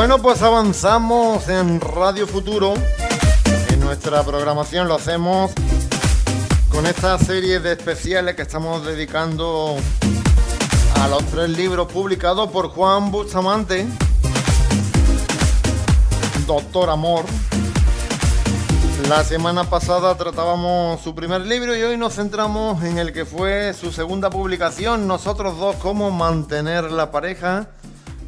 Bueno, pues avanzamos en Radio Futuro. En nuestra programación lo hacemos con esta serie de especiales que estamos dedicando a los tres libros publicados por Juan Bustamante. Doctor Amor. La semana pasada tratábamos su primer libro y hoy nos centramos en el que fue su segunda publicación, Nosotros dos, cómo mantener la pareja.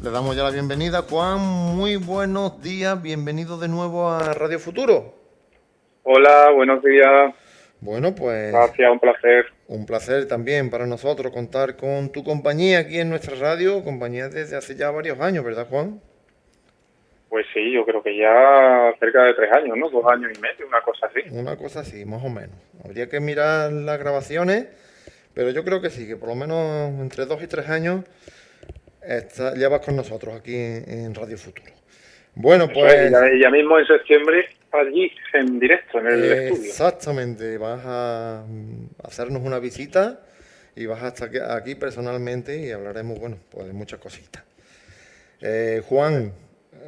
Le damos ya la bienvenida. Juan, muy buenos días. Bienvenido de nuevo a Radio Futuro. Hola, buenos días. Bueno, pues... Gracias, un placer. Un placer también para nosotros contar con tu compañía aquí en nuestra radio, compañía desde hace ya varios años, ¿verdad, Juan? Pues sí, yo creo que ya cerca de tres años, ¿no? Dos años y medio, una cosa así. Una cosa así, más o menos. Habría que mirar las grabaciones, pero yo creo que sí, que por lo menos entre dos y tres años está, ya vas con nosotros aquí en, Radio Futuro. Bueno, pues... ya, mismo en septiembre allí en directo, en el estudio. Exactamente, vas a hacernos una visita y vas a estar aquí personalmente y hablaremos, bueno, pues de muchas cositas. Eh, Juan,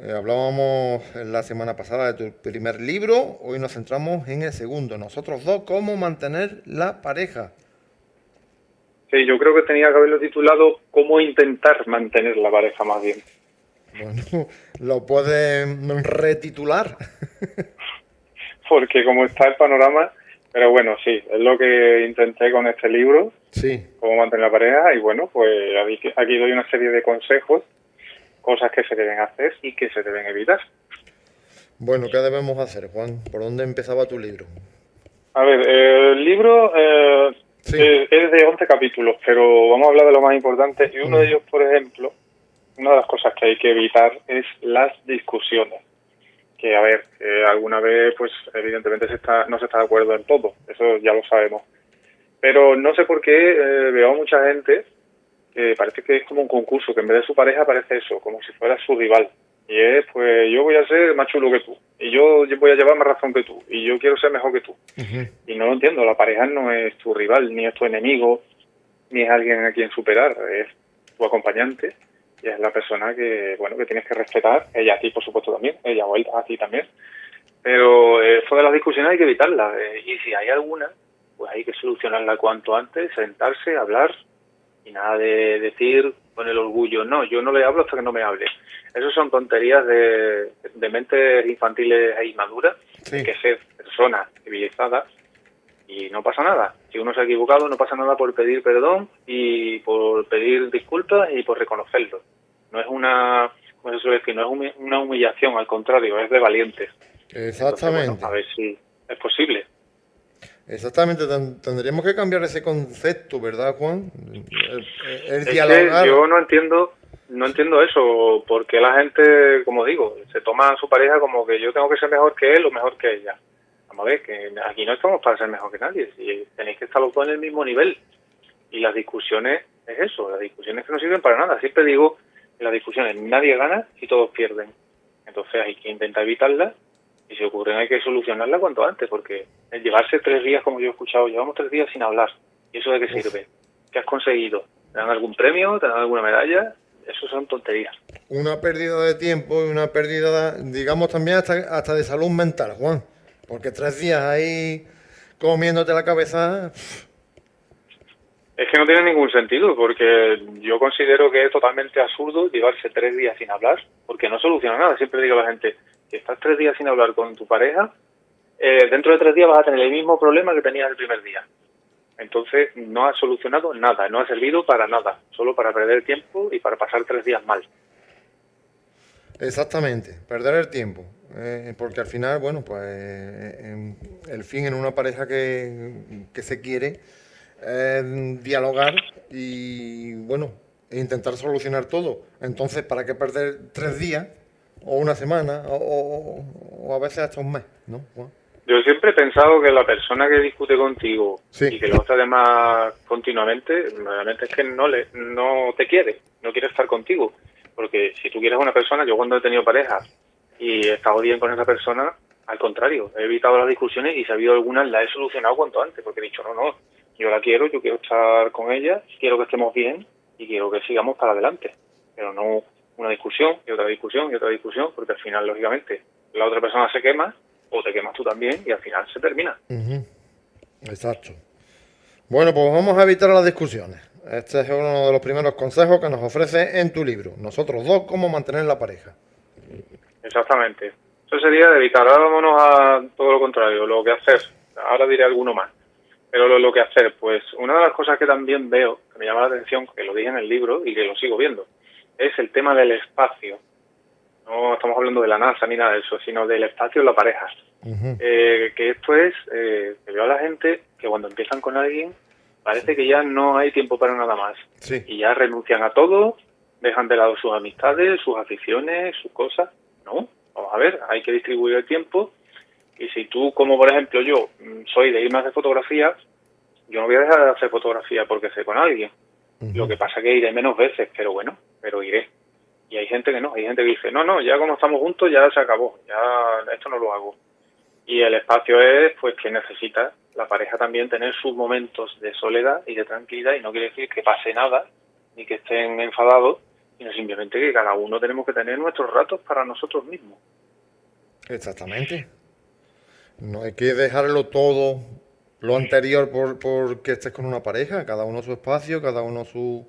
eh, hablábamos la semana pasada de tu primer libro, hoy nos centramos en el segundo, nosotros dos, cómo mantener la pareja. Sí, yo creo que tenía que haberlo titulado Cómo intentar mantener la pareja más bien. Bueno, lo puedes retitular. Porque como está el panorama, pero bueno, sí, es lo que intenté con este libro. Sí. Cómo mantener la pareja y bueno, pues aquí doy una serie de consejos, cosas que se deben hacer y que se deben evitar. Bueno, ¿qué debemos hacer, Juan? ¿Por dónde empezaba tu libro? A ver, el libro eh, eh, es de 11 capítulos, pero vamos a hablar de lo más importante. Y uno de mm. ellos, por ejemplo, una de las cosas que hay que evitar es las discusiones. Que, a ver, alguna vez, pues evidentemente se está, no se está de acuerdo en todo, eso ya lo sabemos. Pero no sé por qué eh, veo a mucha gente que parece que es como un concurso, que en vez de su pareja parece eso, como si fuera su rival. Y es, pues yo voy a ser más chulo que tú, y yo voy a llevar más razón que tú, y yo quiero ser mejor que tú. Y no lo entiendo, la pareja no es tu rival, ni es tu enemigo, ni es alguien a quien superar, es tu acompañante, y es la persona que, bueno, que tienes que respetar, ella a ti, por supuesto, también, ella o él a ti también. Pero eh, de las discusiones hay que evitarlas, eh, y si hay alguna, pues hay que solucionarla cuanto antes, sentarse, hablar, y nada de decir con el orgullo, no, yo no le hablo hasta que no me hable. Esas son tonterías de, de mentes infantiles e inmaduras, que ser personas civilizadas y no pasa nada. Si uno se ha equivocado, no pasa nada por pedir perdón y por pedir disculpas y por reconocerlo. No es una, se suele decir, no es una humillación, al contrario, es de valientes. Exactamente. a ver si es posible. Exactamente, tendríamos que cambiar ese concepto, ¿verdad, Juan? El, yo no entiendo, no entiendo eso, porque la gente, como digo, se toma a su pareja como que yo tengo que ser mejor que él o mejor que ella. Vamos a ver, que aquí no estamos para ser mejor que nadie, si tenéis que estar los dos en el mismo nivel. Y las discusiones es eso, las discusiones que no sirven para nada. Siempre digo las discusiones nadie gana y todos pierden. Entonces hay que intentar evitarlas y si ocurren hay que solucionarla cuanto antes, porque el llevarse tres días, como yo he escuchado, llevamos tres días sin hablar. ¿Y eso de qué sirve? ¿Qué has conseguido? ¿Te dan algún premio? ¿Te dan alguna medalla? Eso son tonterías. Una pérdida de tiempo y una pérdida, digamos, también hasta, hasta de salud mental, Juan. Porque tres días ahí comiéndote la cabeza... Es que no tiene ningún sentido, porque yo considero que es totalmente absurdo llevarse tres días sin hablar, porque no soluciona nada. Siempre digo a la gente, si estás tres días sin hablar con tu pareja, eh, dentro de tres días vas a tener el mismo problema que tenías el primer día. Entonces no ha solucionado nada, no ha servido para nada, solo para perder tiempo y para pasar tres días mal. Exactamente, perder el tiempo. Eh, porque al final, bueno, pues eh, el fin en una pareja que, se quiere dialogar y, bueno, e intentar solucionar todo. Entonces, ¿para qué perder tres días o una semana, o, a veces hasta un mes, ¿no? Yo siempre he pensado que la persona que discute contigo y que lo hace además continuamente, realmente es que no le, no te quiere, no quiere estar contigo. Porque si tú quieres una persona, yo cuando he tenido pareja y he estado bien con esa persona, al contrario, he evitado las discusiones y si ha habido algunas las he solucionado cuanto antes, porque he dicho, no, no, yo la quiero, yo quiero estar con ella, quiero que estemos bien y quiero que sigamos para adelante. Pero no una discusión y otra discusión y otra discusión, porque al final, lógicamente, la otra persona se quema o te quemas tú también y al final se termina. Exacto. Bueno, pues vamos a evitar las discusiones. Este es uno de los primeros consejos que nos ofrece en tu libro. Nosotros dos, cómo mantener la pareja. Exactamente. Eso sería de evitar. Ahora vámonos a todo lo contrario, lo que hacer. Ahora diré alguno más. Pero lo, lo, que hacer, pues una de las cosas que también veo, que me llama la atención, que lo dije en el libro y que lo sigo viendo, es el tema del espacio. No estamos hablando de la NASA ni nada de eso, sino del espacio en la pareja. eh, que esto es, eh, que veo a la gente que cuando empiezan con alguien, parece que ya no hay tiempo para nada más. Sí. Y ya renuncian a todo, dejan de lado sus amistades, sus aficiones, sus cosas. No, vamos a ver, hay que distribuir el tiempo. Y si tú, como por ejemplo yo, mm, soy de ir más de fotografía, yo no voy a dejar de hacer fotografía porque sé con alguien. Lo que pasa es que iré menos veces, pero bueno, pero iré. Y hay gente que no, hay gente que dice, no, no, ya como estamos juntos ya se acabó, ya esto no lo hago. Y el espacio es, pues, que necesita la pareja también tener sus momentos de soledad y de tranquilidad, y no quiere decir que pase nada, ni que estén enfadados, sino simplemente que cada uno tenemos que tener nuestros ratos para nosotros mismos. Exactamente. No hay que dejarlo todo lo anterior por, porque estés con una pareja, cada uno su espacio, cada uno sus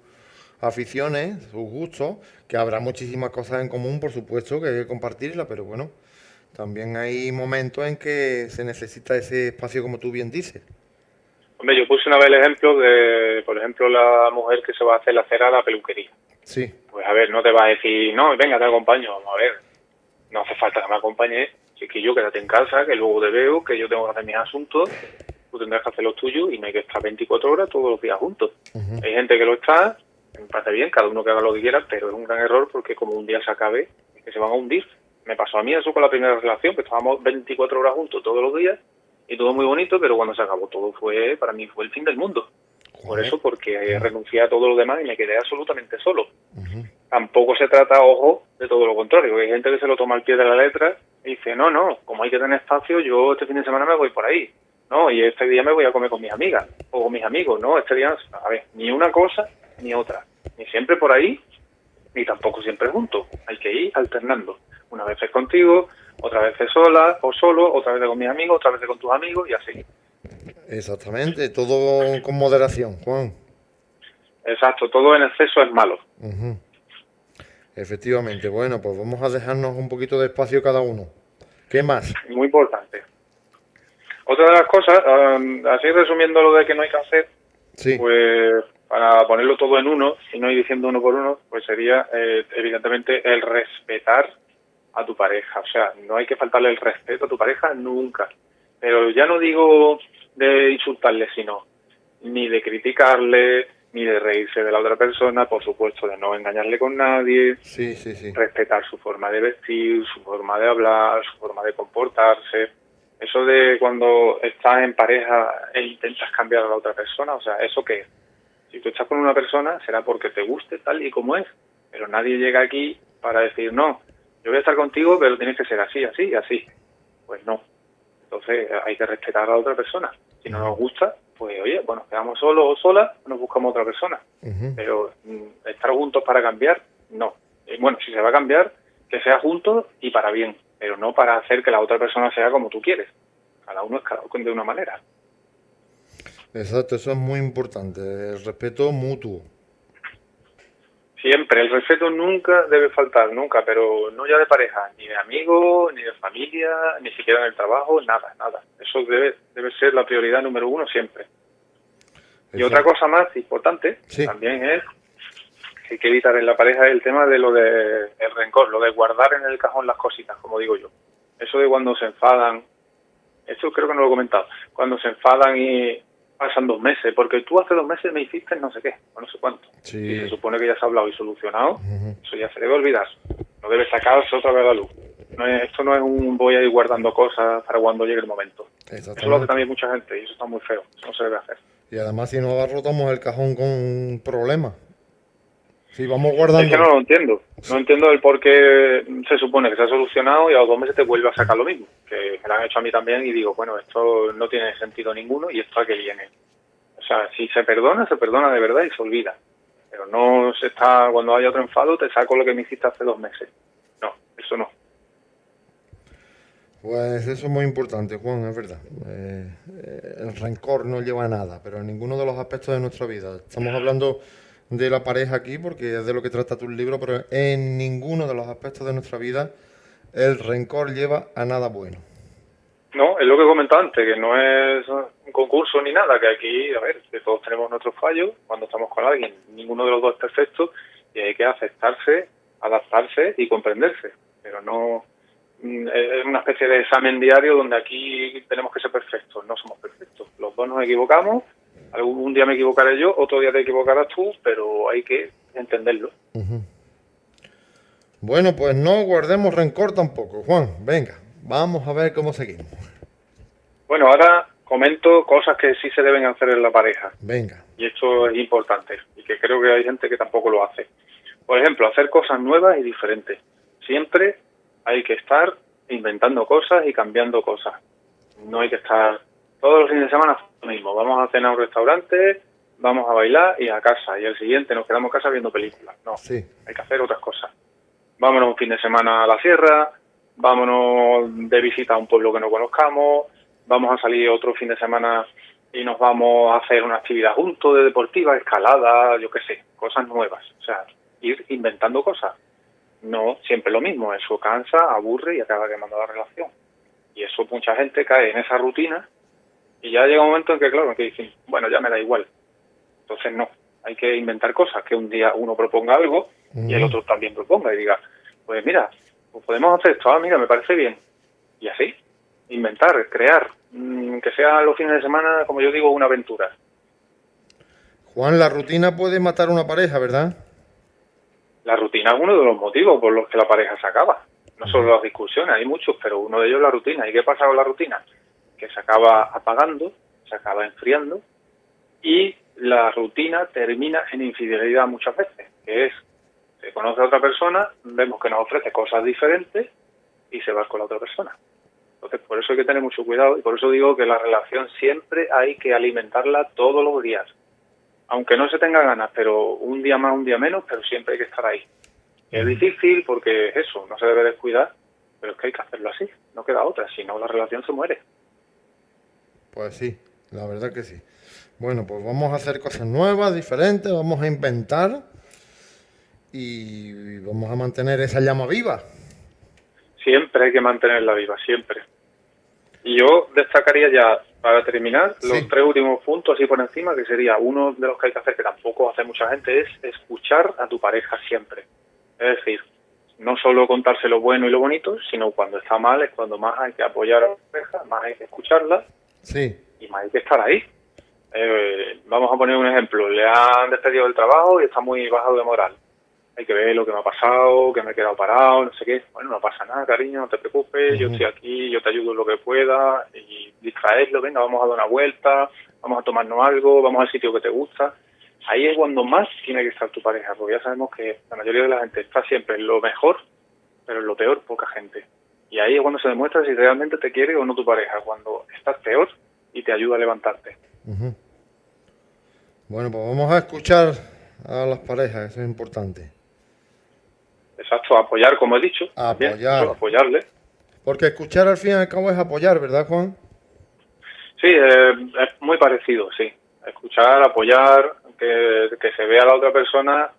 aficiones, sus gustos, que habrá muchísimas cosas en común, por supuesto, que hay que compartirla, pero bueno, también hay momentos en que se necesita ese espacio, como tú bien dices. Hombre, yo puse una vez el ejemplo de, por ejemplo, la mujer que se va a hacer la cera a la peluquería. Sí. Pues a ver, no te va a decir, no, venga, te acompaño, vamos a ver, no hace falta que me acompañe, si que yo quédate en casa, que luego te veo, que yo tengo que hacer mis asuntos, tú tendrás que hacer los tuyos y no hay que estar 24 horas todos los días juntos. Uh -huh. Hay gente que lo está, me parece bien, cada uno que haga lo que quiera, pero es un gran error porque como un día se acabe, es que se van a hundir. Me pasó a mí eso con la primera relación, que estábamos 24 horas juntos todos los días y todo muy bonito, pero cuando se acabó todo fue, para mí fue el fin del mundo. Por eso, porque renuncié a todo lo demás y me quedé absolutamente solo. Uh -huh. Tampoco se trata, ojo, de todo lo contrario. Hay gente que se lo toma al pie de la letra y dice, no, no, como hay que tener espacio, yo este fin de semana me voy por ahí. No, y este día me voy a comer con mis amigas o con mis amigos. No, este día, a ver, ni una cosa ni otra. Ni siempre por ahí, ni tampoco siempre juntos. Hay que ir alternando. Una vez es contigo, otra vez es sola o solo, otra vez con mis amigos, otra vez con tus amigos y así. Exactamente, todo con moderación, Juan. Exacto, todo en exceso es malo. Uh -huh. Efectivamente, bueno, pues vamos a dejarnos un poquito de espacio cada uno. ¿Qué más? Muy importante. Otra de las cosas, um, así resumiendo lo de que no hay que hacer, sí. pues para ponerlo todo en uno y no ir diciendo uno por uno, pues sería eh, evidentemente el respetar a tu pareja. O sea, no hay que faltarle el respeto a tu pareja nunca. Pero ya no digo de insultarle, sino ni de criticarle, ni de reírse de la otra persona, por supuesto, de no engañarle con nadie, sí, sí, sí. respetar su forma de vestir, su forma de hablar, su forma de comportarse. Eso de cuando estás en pareja e intentas cambiar a la otra persona, o sea, ¿eso qué es? Si tú estás con una persona será porque te guste tal y como es, pero nadie llega aquí para decir, no, yo voy a estar contigo, pero tienes que ser así, así, así. Pues no. Entonces hay que respetar a la otra persona. Si no nos gusta, pues oye, bueno, quedamos solos o solas, nos buscamos otra persona. Uh -huh. Pero mm, estar juntos para cambiar, no. Y bueno, si se va a cambiar, que sea juntos y para bien, pero no para hacer que la otra persona sea como tú quieres. Cada uno es cada uno de una manera. Exacto, eso es muy importante, el respeto mutuo. Siempre, el respeto nunca debe faltar, nunca, pero no ya de pareja, ni de amigos, ni de familia, ni siquiera en el trabajo, nada, nada. Eso debe, debe ser la prioridad número uno siempre. Exacto. Y otra cosa más importante sí. también es que hay que evitar en la pareja el tema de lo de el rencor, lo de guardar en el cajón las cositas, como digo yo. Eso de cuando se enfadan, esto creo que no lo he comentado, cuando se enfadan y pasan dos meses, porque tú hace dos meses me hiciste no sé qué, o no sé cuánto. Sí. Y se supone que ya se ha hablado y solucionado, Uh -huh. eso ya se debe olvidar. No debe sacarse otra vez a la luz. No es, esto no es un voy a ir guardando cosas para cuando llegue el momento. Eso lo hace también mucha gente y eso está muy feo. Eso no se debe hacer. Y además si no abarrotamos el cajón con problemas. Si vamos guardando... Es que no lo entiendo. No entiendo el por qué se supone que se ha solucionado y a los dos meses te vuelve a sacar lo mismo. Que me lo han hecho a mí también y digo, bueno, esto no tiene sentido ninguno y esto a qué viene. O sea, si se perdona, se perdona de verdad y se olvida. Pero no se está, cuando haya otro enfado, te saco lo que me hiciste hace dos meses. No, eso no. Pues eso es muy importante, Juan, es verdad. Eh, eh, el rencor no lleva a nada, pero en ninguno de los aspectos de nuestra vida. Estamos hablando de la pareja aquí porque es de lo que trata tu libro, pero en ninguno de los aspectos de nuestra vida el rencor lleva a nada bueno. No, es lo que he comentado antes, que no es un concurso ni nada, que aquí, a ver, que todos tenemos nuestros fallos cuando estamos con alguien, ninguno de los dos es perfecto y hay que aceptarse, adaptarse y comprenderse, pero no mm, es una especie de examen diario donde aquí tenemos que ser perfectos, no somos perfectos, los dos nos equivocamos, algún día me equivocaré yo, otro día te equivocarás tú, pero hay que entenderlo. Bueno, pues no guardemos rencor tampoco, Juan, venga, Vamos a ver cómo seguimos. Bueno, ahora comento cosas que sí se deben hacer en la pareja. Venga. Y esto es importante y que creo que hay gente que tampoco lo hace. Por ejemplo, hacer cosas nuevas y diferentes. Siempre hay que estar inventando cosas y cambiando cosas. No hay que estar todos los fines de semana lo mismo. Vamos a cenar a un restaurante, vamos a bailar y a casa. Y el siguiente nos quedamos a casa viendo películas. No, sí. hay que hacer otras cosas. Vámonos un fin de semana a la sierra, vámonos de visita a un pueblo que no conozcamos, vamos a salir otro fin de semana y nos vamos a hacer una actividad juntos de deportiva, escalada, yo qué sé, cosas nuevas. O sea, ir inventando cosas. No siempre lo mismo, eso cansa, aburre y acaba quemando la relación. Y eso mucha gente cae en esa rutina y ya llega un momento en que, claro, que dicen, bueno, ya me da igual. Entonces no, hay que inventar cosas, que un día uno proponga algo y el otro también proponga y diga, pues mira, pues podemos hacer esto, ah, mira, me parece bien. Y así, inventar, crear, mm, que sea los fines de semana, como yo digo, una aventura. Juan, la rutina puede matar una pareja, ¿verdad? La rutina es uno de los motivos por los que la pareja se acaba. No solo las discusiones, hay muchos, pero uno de ellos es la rutina. ¿Y qué pasa con la rutina? Que se acaba apagando, se acaba enfriando y la rutina termina en infidelidad muchas veces, que es se conoce a otra persona, vemos que nos ofrece cosas diferentes y se va con la otra persona. Entonces, por eso hay que tener mucho cuidado y por eso digo que la relación siempre hay que alimentarla todos los días. Aunque no se tenga ganas, pero un día más, un día menos, pero siempre hay que estar ahí. Es difícil porque es eso, no se debe descuidar, pero es que hay que hacerlo así, no queda otra, si no la relación se muere. Pues sí, la verdad que sí. Bueno, pues vamos a hacer cosas nuevas, diferentes, vamos a inventar y vamos a mantener esa llama viva. Siempre hay que mantenerla viva, siempre. Y yo destacaría ya, para terminar, los tres últimos puntos así por encima, que sería uno de los que hay que hacer, que tampoco hace mucha gente, es escuchar a tu pareja siempre. Es decir, no solo contarse lo bueno y lo bonito, sino cuando está mal es cuando más hay que apoyar a la pareja, más hay que escucharla sí. y más hay que estar ahí. Eh, vamos a poner un ejemplo, le han despedido del trabajo y está muy bajado de moral hay que ver lo que me ha pasado, que me he quedado parado, no sé qué. Bueno, no pasa nada, cariño, no te preocupes, yo estoy aquí, yo te ayudo en lo que pueda y distraerlo, venga, vamos a dar una vuelta, vamos a tomarnos algo, vamos al sitio que te gusta. Ahí es cuando más tiene que estar tu pareja, porque ya sabemos que la mayoría de la gente está siempre en lo mejor, pero en lo peor poca gente. Y ahí es cuando se demuestra si realmente te quiere o no tu pareja, cuando estás peor y te ayuda a levantarte. Bueno, pues vamos a escuchar a las parejas, eso es importante. Exacto, apoyar, como he dicho. Apoyar. apoyarle. Porque escuchar al fin y al cabo es apoyar, ¿verdad, Juan? Sí, eh, es muy parecido, sí. Escuchar, apoyar, que, que se vea a la otra persona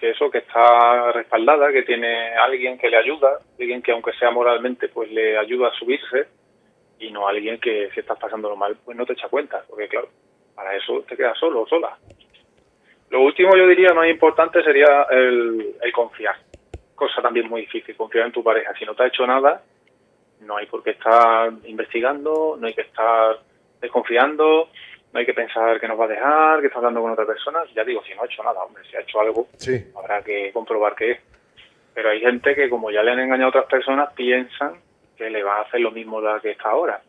que eso, que está respaldada, que tiene alguien que le ayuda, alguien que aunque sea moralmente, pues le ayuda a subirse, y no alguien que si estás pasándolo mal, pues no te echa cuenta, porque claro, para eso te quedas solo o sola. Lo último yo diría más importante sería el, el confiar cosa también muy difícil, confiar en tu pareja. Si no te ha hecho nada, no hay por qué estar investigando, no hay que estar desconfiando, no hay que pensar que nos va a dejar, que está hablando con otra persona. Ya digo, si no ha hecho nada, hombre, si ha hecho algo, habrá que comprobar qué es. Pero hay gente que, como ya le han engañado a otras personas, piensan que le va a hacer lo mismo la que está ahora.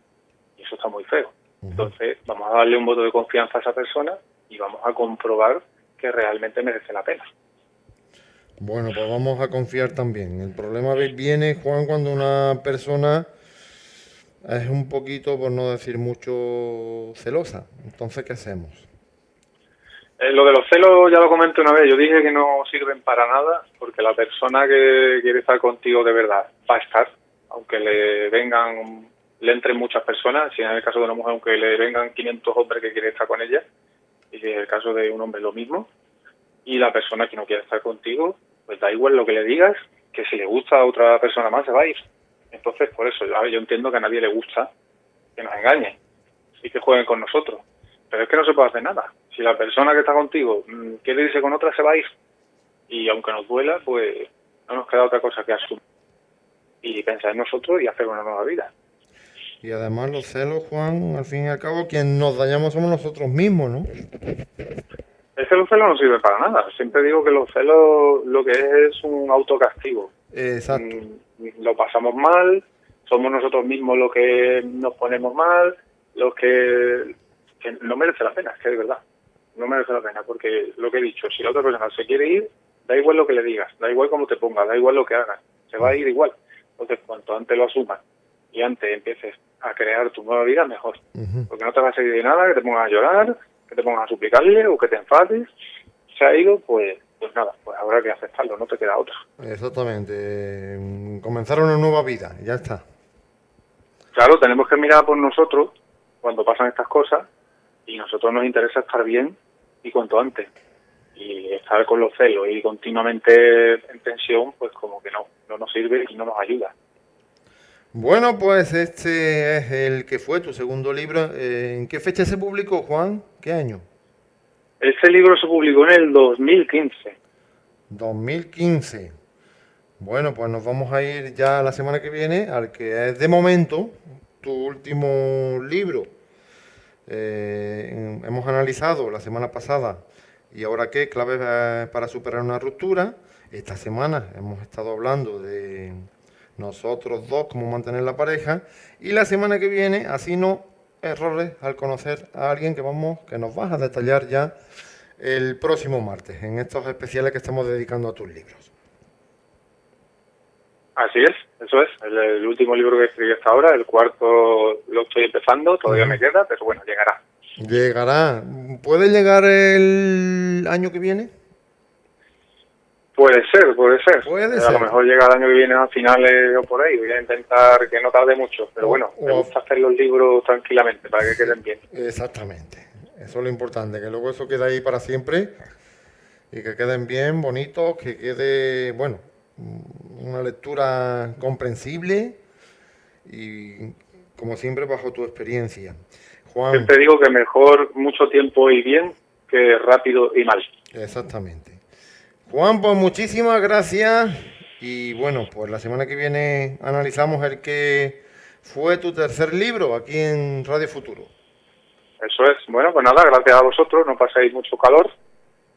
Y eso está muy feo. Entonces, vamos a darle un voto de confianza a esa persona y vamos a comprobar que realmente merece la pena. Bueno, pues vamos a confiar también. El problema viene, Juan, cuando una persona es un poquito, por no decir mucho, celosa. Entonces, ¿qué hacemos? Eh, lo de los celos ya lo comenté una vez, yo dije que no sirven para nada porque la persona que quiere estar contigo de verdad va a estar, aunque le vengan, le entren muchas personas, si en el caso de una mujer, aunque le vengan 500 hombres que quieren estar con ella, y en el caso de un hombre lo mismo, y la persona que no quiere estar contigo, pues da igual lo que le digas, que si le gusta a otra persona más se va a ir. Entonces, por eso, yo, yo entiendo que a nadie le gusta que nos engañen y que jueguen con nosotros. Pero es que no se puede hacer nada. Si la persona que está contigo mm, quiere irse con otra, se va a ir. Y aunque nos duela, pues no nos queda otra cosa que asumir y pensar en nosotros y hacer una nueva vida. Y además los celos, Juan, al fin y al cabo, quien nos dañamos somos nosotros mismos, ¿no? Es que los celos no sirven para nada. Siempre digo que los celos lo que es es un autocastigo. Exacto. Mm, lo pasamos mal, somos nosotros mismos los que nos ponemos mal, los que, que no merece la pena, es que es verdad. No merece la pena, porque lo que he dicho, si la otra persona se quiere ir, da igual lo que le digas, da igual cómo te pongas, da igual lo que hagas, se va a ir igual. Entonces, cuanto antes lo asumas y antes empieces a crear tu nueva vida, mejor. Porque no te va a servir de nada que te pongas a llorar, que te pongas a suplicarle o que te enfades. Se ha ido, pues, pues nada, pues habrá que aceptarlo, no te queda otra. Exactamente. Comenzar una nueva vida, ya está. Claro, tenemos que mirar por nosotros cuando pasan estas cosas y nosotros nos interesa estar bien y cuanto antes. Y estar con los celos y continuamente en tensión, pues como que no, no nos sirve y no nos ayuda. Bueno, pues este es el que fue tu segundo libro. Eh, ¿En qué fecha se publicó, Juan? ¿Qué año? Este libro se publicó en el 2015. 2015. Bueno, pues nos vamos a ir ya la semana que viene al que es de momento tu último libro. Eh, hemos analizado la semana pasada y ahora qué claves eh, para superar una ruptura. Esta semana hemos estado hablando de nosotros dos, cómo mantener la pareja, y la semana que viene, así no, errores al conocer a alguien que vamos, que nos vas a detallar ya el próximo martes, en estos especiales que estamos dedicando a tus libros. Así es, eso es, el, último libro que escribí hasta ahora, el cuarto lo estoy empezando, todavía me queda, pero bueno, llegará. Llegará. ¿Puede llegar el año que viene? Puede ser, puede ser. a lo mejor llega el año que viene a finales o por ahí. Voy a intentar que no tarde mucho. Pero bueno, me gusta hacer los libros tranquilamente para que queden bien. Exactamente. Eso es lo importante, que luego eso quede ahí para siempre y que queden bien, bonitos, que quede, bueno, una lectura comprensible y como siempre bajo tu experiencia. Juan. Siempre digo que mejor mucho tiempo y bien que rápido y mal. Exactamente. Juan, pues muchísimas gracias. Y bueno, pues la semana que viene analizamos el que fue tu tercer libro aquí en Radio Futuro. Eso es. Bueno, pues nada, gracias a vosotros. No pasáis mucho calor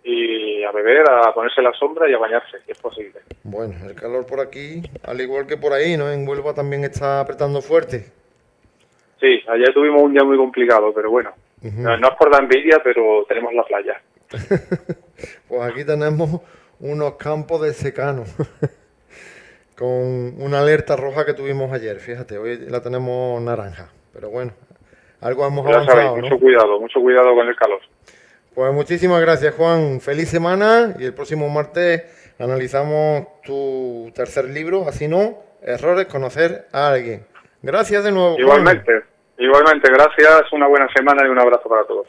y a beber, a ponerse la sombra y a bañarse, si es posible. Bueno, el calor por aquí, al igual que por ahí, ¿no? En Huelva también está apretando fuerte. Sí, ayer tuvimos un día muy complicado, pero bueno. no, no es por la envidia, pero tenemos la playa. pues aquí tenemos unos campos de secano. con una alerta roja que tuvimos ayer. Fíjate, hoy la tenemos naranja. Pero bueno, algo hemos avanzado. mucho cuidado, mucho cuidado con el calor. Pues muchísimas gracias, Juan. Feliz semana y el próximo martes analizamos tu tercer libro, así no, errores, conocer a alguien. Gracias de nuevo. Igualmente, igualmente, gracias, una buena semana y un abrazo para todos.